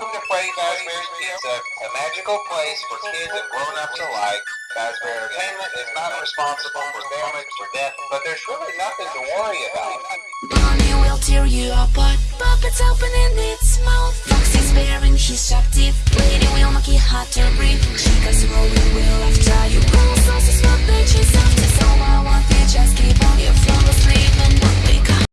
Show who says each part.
Speaker 1: Welcome to Freddy Fazbear's Pizza, a magical place for kids and grown-ups alike. Fazbear Entertainment is not responsible for damage or death, but there's really nothing to worry about.
Speaker 2: Bonnie will tear you apart. Puppets opening its mouth. Foxy's bearing his sharp teeth. Lady will make it hard to breathe. She rolling